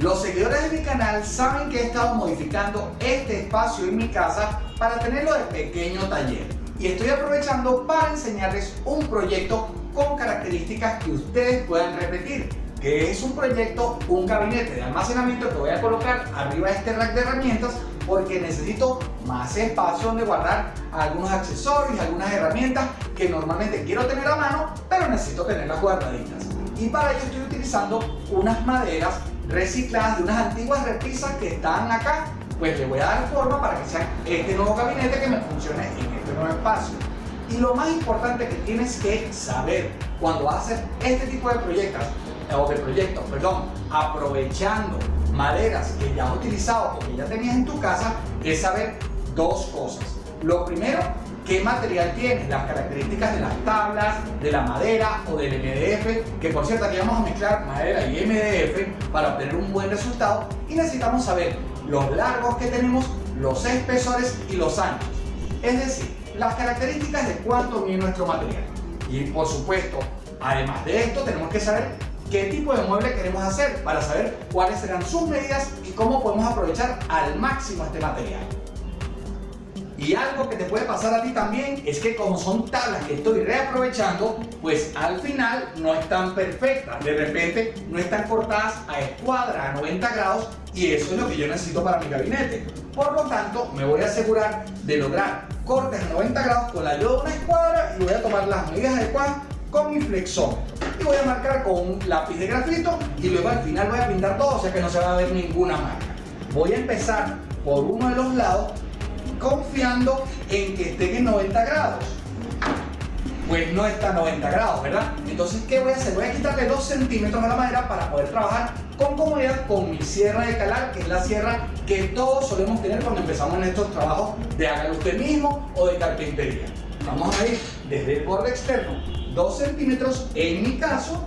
Los seguidores de mi canal saben que he estado modificando este espacio en mi casa para tenerlo de pequeño taller y estoy aprovechando para enseñarles un proyecto con características que ustedes puedan repetir que es un proyecto, un gabinete de almacenamiento que voy a colocar arriba de este rack de herramientas porque necesito más espacio donde guardar algunos accesorios, algunas herramientas que normalmente quiero tener a mano, pero necesito tenerlas guardaditas. Y para ello estoy utilizando unas maderas recicladas de unas antiguas repisas que están acá, pues le voy a dar forma para que sea este nuevo gabinete que me funcione en este nuevo espacio. Y lo más importante que tienes que saber cuando hacer este tipo de proyectos, o de proyectos, perdón, aprovechando maderas que ya has utilizado o que ya tenías en tu casa, es saber dos cosas. Lo primero, qué material tienes, las características de las tablas, de la madera o del MDF, que por cierto aquí vamos a mezclar madera y MDF para obtener un buen resultado y necesitamos saber los largos que tenemos, los espesores y los anchos. Es decir, las características de cuánto mide nuestro material. Y por supuesto, además de esto, tenemos que saber qué tipo de mueble queremos hacer para saber cuáles serán sus medidas y cómo podemos aprovechar al máximo este material. Y algo que te puede pasar a ti también es que como son tablas que estoy reaprovechando, pues al final no están perfectas. De repente no están cortadas a escuadra, a 90 grados, y eso es lo que yo necesito para mi gabinete. Por lo tanto, me voy a asegurar de lograr cortes a 90 grados con la ayuda de una escuadra y voy a tomar las medidas adecuadas con mi flexómetro. Y voy a marcar con un lápiz de grafito y luego al final voy a pintar todo, o sea que no se va a ver ninguna marca. Voy a empezar por uno de los lados confiando en que estén en 90 grados. Pues no está a 90 grados, ¿verdad? Entonces, ¿qué voy a hacer? Voy a quitarle 2 centímetros a la madera para poder trabajar con comodidad con mi sierra de calar, que es la sierra que todos solemos tener cuando empezamos en estos trabajos de hágalo usted mismo o de carpintería. Vamos a ir desde el borde externo 2 centímetros en mi caso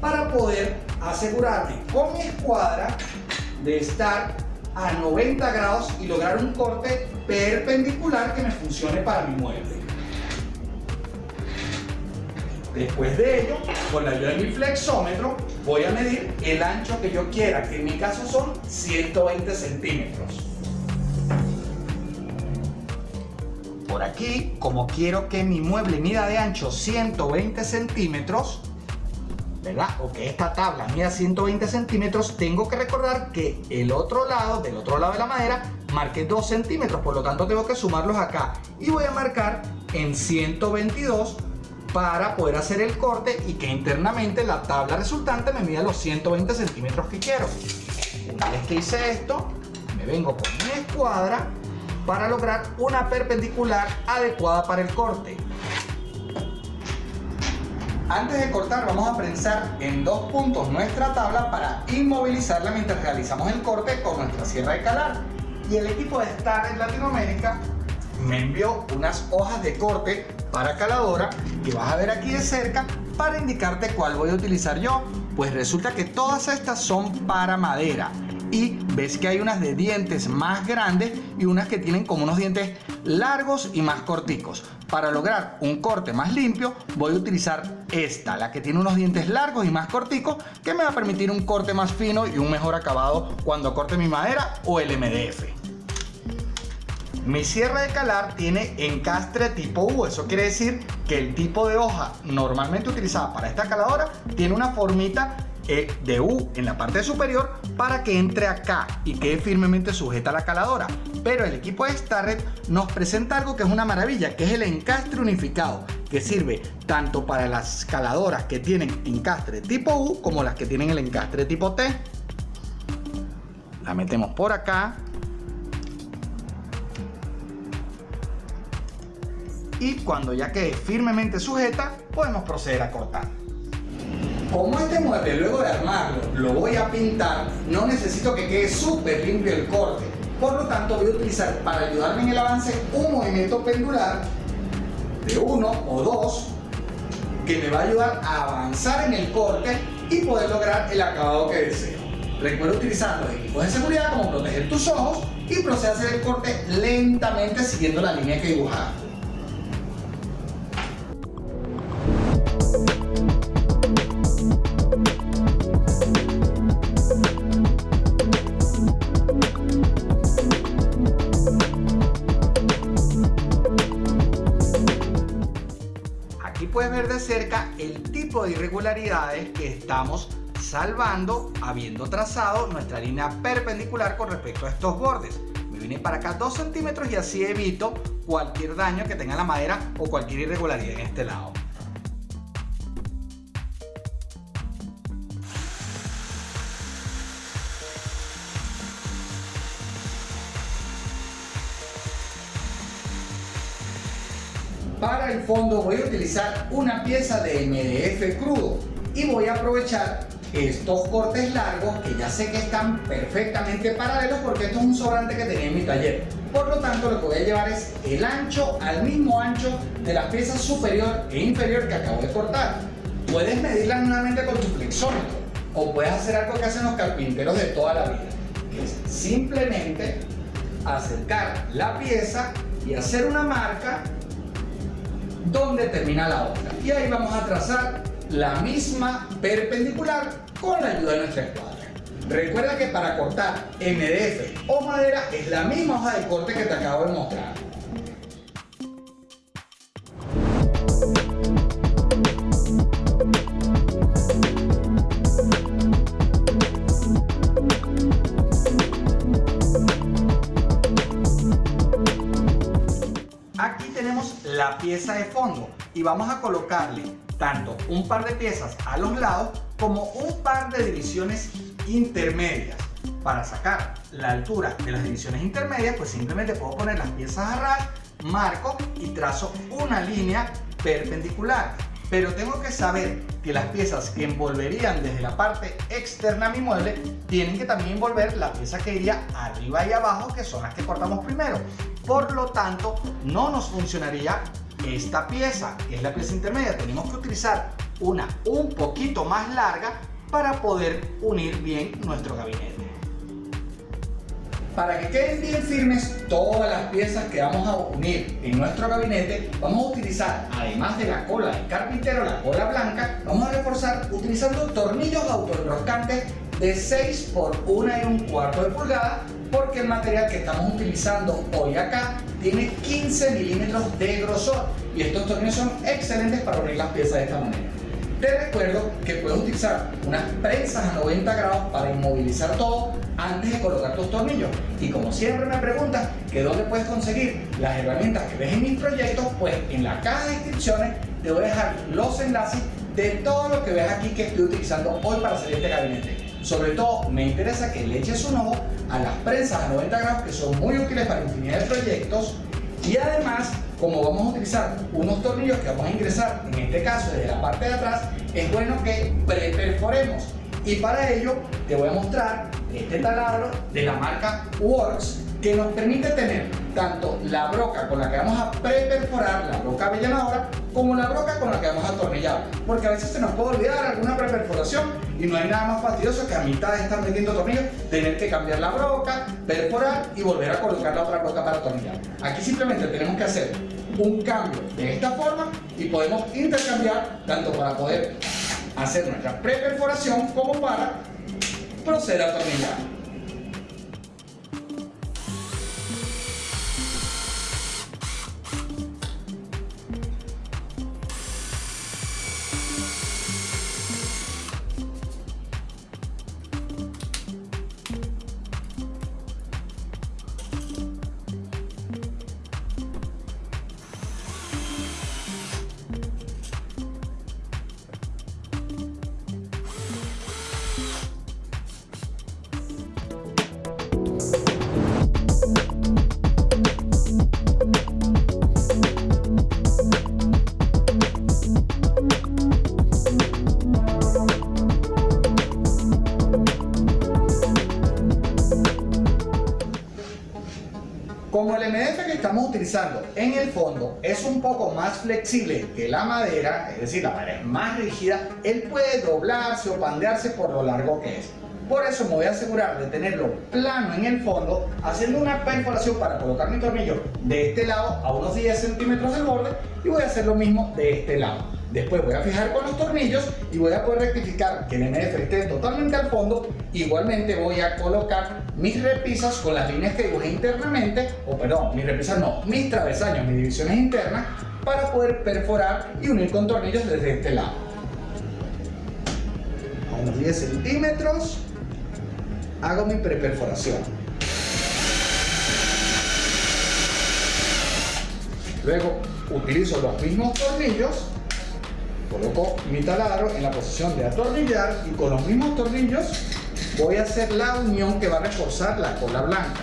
para poder asegurarme con mi escuadra de estar a 90 grados y lograr un corte perpendicular que me funcione para mi mueble. Después de ello, con la ayuda de mi flexómetro, voy a medir el ancho que yo quiera, que en mi caso son 120 centímetros. Por aquí, como quiero que mi mueble mida de ancho 120 centímetros, ¿verdad? O que esta tabla mida 120 centímetros, tengo que recordar que el otro lado, del otro lado de la madera, marque 2 centímetros, por lo tanto tengo que sumarlos acá. Y voy a marcar en 122 para poder hacer el corte y que internamente la tabla resultante me mida los 120 centímetros que quiero. Una vez que hice esto, me vengo con mi escuadra para lograr una perpendicular adecuada para el corte. Antes de cortar vamos a prensar en dos puntos nuestra tabla para inmovilizarla mientras realizamos el corte con nuestra sierra de calar. Y el equipo de Star en Latinoamérica me envió unas hojas de corte para caladora que vas a ver aquí de cerca para indicarte cuál voy a utilizar yo. Pues resulta que todas estas son para madera y ves que hay unas de dientes más grandes y unas que tienen como unos dientes largos y más corticos. Para lograr un corte más limpio voy a utilizar esta, la que tiene unos dientes largos y más corticos que me va a permitir un corte más fino y un mejor acabado cuando corte mi madera o el MDF. Mi sierra de calar tiene encastre tipo U, eso quiere decir que el tipo de hoja normalmente utilizada para esta caladora tiene una formita e de U en la parte superior para que entre acá y quede firmemente sujeta a la caladora. Pero el equipo de Starret nos presenta algo que es una maravilla, que es el encastre unificado, que sirve tanto para las caladoras que tienen encastre tipo U como las que tienen el encastre tipo T. La metemos por acá. Y cuando ya quede firmemente sujeta, podemos proceder a cortar. Como este mueble luego de armarlo lo voy a pintar, no necesito que quede súper limpio el corte. Por lo tanto voy a utilizar para ayudarme en el avance un movimiento pendular de uno o dos que me va a ayudar a avanzar en el corte y poder lograr el acabado que deseo. Recuerda utilizar los equipos de seguridad como proteger tus ojos y procede a hacer el corte lentamente siguiendo la línea que dibujaste. De irregularidades que estamos salvando habiendo trazado nuestra línea perpendicular con respecto a estos bordes. Me vine para acá 2 centímetros y así evito cualquier daño que tenga la madera o cualquier irregularidad en este lado. Fondo voy a utilizar una pieza de MDF crudo y voy a aprovechar estos cortes largos que ya sé que están perfectamente paralelos porque esto es un sobrante que tenía en mi taller. Por lo tanto lo que voy a llevar es el ancho al mismo ancho de la pieza superior e inferior que acabo de cortar. Puedes medirla nuevamente con tu flexómetro o puedes hacer algo que hacen los carpinteros de toda la vida. Que es simplemente acercar la pieza y hacer una marca donde termina la otra. Y ahí vamos a trazar la misma perpendicular con la ayuda de nuestra escuadra. Recuerda que para cortar MDF o madera es la misma hoja de corte que te acabo de mostrar. Pieza de fondo y vamos a colocarle tanto un par de piezas a los lados como un par de divisiones intermedias. Para sacar la altura de las divisiones intermedias, pues simplemente puedo poner las piezas a ras, marco y trazo una línea perpendicular. Pero tengo que saber que las piezas que envolverían desde la parte externa a mi mueble tienen que también envolver la pieza que iría arriba y abajo, que son las que cortamos primero. Por lo tanto, no nos funcionaría esta pieza, que es la pieza intermedia, tenemos que utilizar una un poquito más larga para poder unir bien nuestro gabinete. Para que queden bien firmes todas las piezas que vamos a unir en nuestro gabinete, vamos a utilizar, además de la cola del carpintero, la cola blanca, vamos a reforzar utilizando tornillos autoenroscantes de 6 por 1 y un cuarto de pulgada porque el material que estamos utilizando hoy acá tiene 15 milímetros de grosor y estos tornillos son excelentes para unir las piezas de esta manera. Te recuerdo que puedes utilizar unas prensas a 90 grados para inmovilizar todo antes de colocar tus tornillos. Y como siempre me preguntas que dónde puedes conseguir las herramientas que ves en mis proyectos, pues en la caja de descripciones te voy a dejar los enlaces de todo lo que ves aquí que estoy utilizando hoy para hacer este gabinete. Sobre todo me interesa que le eches un ojo a las prensas a 90 grados que son muy útiles para infinidad de proyectos. Y además como vamos a utilizar unos tornillos que vamos a ingresar en este caso desde la parte de atrás es bueno que preperforemos. Y para ello te voy a mostrar este taladro de la marca Works que nos permite tener tanto la broca con la que vamos a preperforar, la broca avellanadora, como la broca con la que vamos a atornillar. Porque a veces se nos puede olvidar alguna preperforación y no hay nada más fastidioso que a mitad de estar metiendo tornillos tener que cambiar la broca, perforar y volver a colocar la otra broca para atornillar. Aquí simplemente tenemos que hacer un cambio de esta forma y podemos intercambiar tanto para poder hacer nuestra preperforación como para proceder a atornillar. Como el MDF que estamos utilizando en el fondo es un poco más flexible que la madera, es decir, la madera es más rígida, él puede doblarse o pandearse por lo largo que es. Por eso me voy a asegurar de tenerlo plano en el fondo, haciendo una perforación para colocar mi tornillo de este lado a unos 10 centímetros del borde y voy a hacer lo mismo de este lado. Después voy a fijar con los tornillos y voy a poder rectificar que el MDF esté totalmente al fondo. Igualmente voy a colocar mis repisas con las líneas que dibujé internamente, o perdón, mis repisas no, mis travesaños, mis divisiones internas, para poder perforar y unir con tornillos desde este lado. A unos 10 centímetros hago mi preperforación. Luego utilizo los mismos tornillos, coloco mi taladro en la posición de atornillar y con los mismos tornillos voy a hacer la unión que va a reforzar la cola blanca.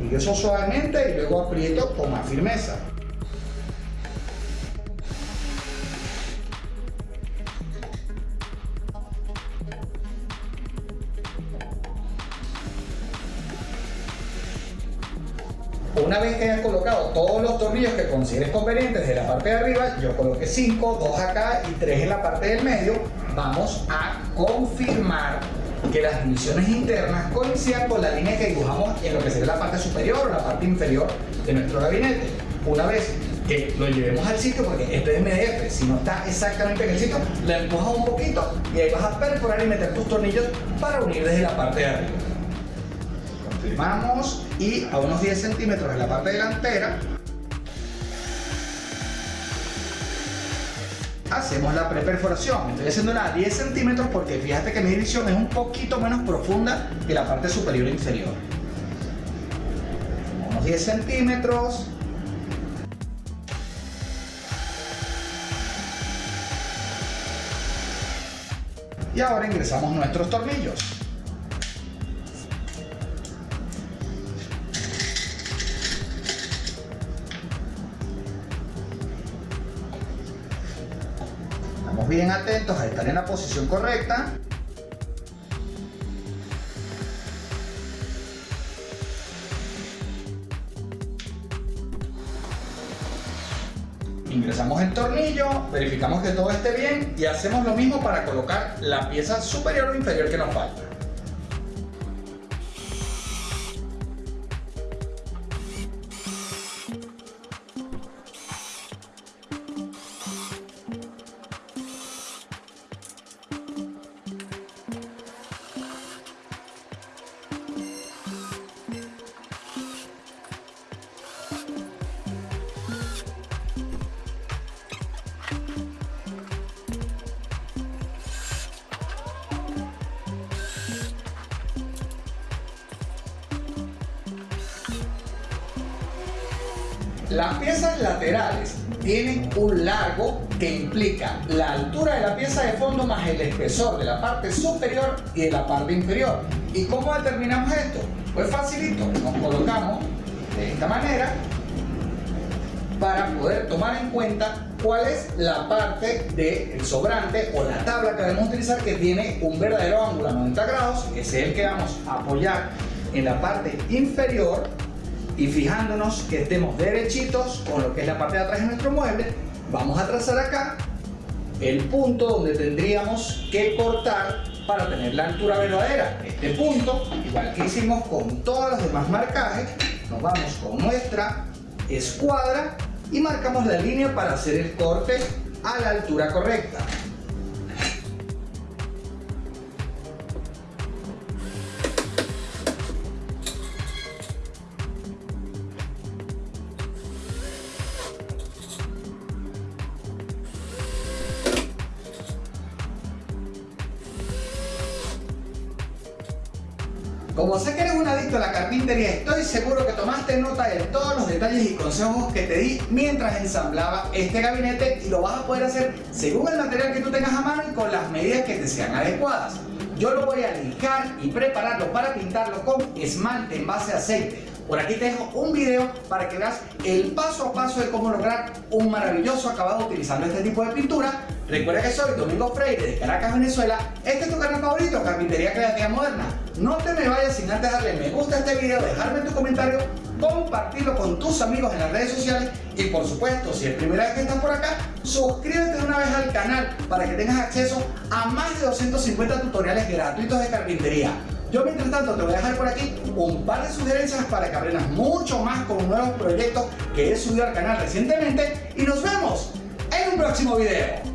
Ingreso suavemente y luego aprieto con más firmeza. Tornillos que consideres convenientes de la parte de arriba, yo coloqué 5, 2 acá y 3 en la parte del medio, vamos a confirmar que las divisiones internas coincidan con la línea que dibujamos en lo que sería la parte superior o la parte inferior de nuestro gabinete. Una vez que lo llevemos al sitio, porque este es MDF, si no está exactamente en el sitio, le empujas un poquito y ahí vas a perforar y meter tus tornillos para unir desde la parte de arriba. Confirmamos y a unos 10 centímetros en la parte delantera hacemos la preperforación. Estoy haciendo a 10 centímetros porque fíjate que mi división es un poquito menos profunda que la parte superior e inferior. Unos 10 centímetros. Y ahora ingresamos nuestros tornillos. Bien atentos a estar en la posición correcta. Ingresamos el tornillo, verificamos que todo esté bien y hacemos lo mismo para colocar la pieza superior o inferior que nos falta. Las piezas laterales tienen un largo que implica la altura de la pieza de fondo más el espesor de la parte superior y de la parte inferior. ¿Y cómo determinamos esto? Pues facilito, nos colocamos de esta manera para poder tomar en cuenta cuál es la parte del sobrante o la tabla que debemos utilizar que tiene un verdadero ángulo a 90 grados, que es el que vamos a apoyar en la parte inferior y fijándonos que estemos derechitos con lo que es la parte de atrás de nuestro mueble, vamos a trazar acá el punto donde tendríamos que cortar para tener la altura verdadera. Este punto, igual que hicimos con todos los demás marcajes, nos vamos con nuestra escuadra y marcamos la línea para hacer el corte a la altura correcta. Como sé que eres un adicto a la carpintería, estoy seguro que tomaste nota de todos los detalles y consejos que te di mientras ensamblaba este gabinete y lo vas a poder hacer según el material que tú tengas a mano y con las medidas que te sean adecuadas. Yo lo voy a lijar y prepararlo para pintarlo con esmalte en base a aceite. Por aquí te dejo un video para que veas el paso a paso de cómo lograr un maravilloso acabado utilizando este tipo de pintura. Recuerda que soy Domingo Freire de Caracas, Venezuela. Este es tu canal favorito, Carpintería Creativa Moderna. No te me vayas sin antes darle me gusta a este video, dejarme tu comentario, compartirlo con tus amigos en las redes sociales y por supuesto, si es primera vez que estás por acá, suscríbete de una vez al canal para que tengas acceso a más de 250 tutoriales gratuitos de carpintería. Yo mientras tanto te voy a dejar por aquí un par de sugerencias para que aprendas mucho más con nuevos proyectos que he subido al canal recientemente y nos vemos en un próximo video.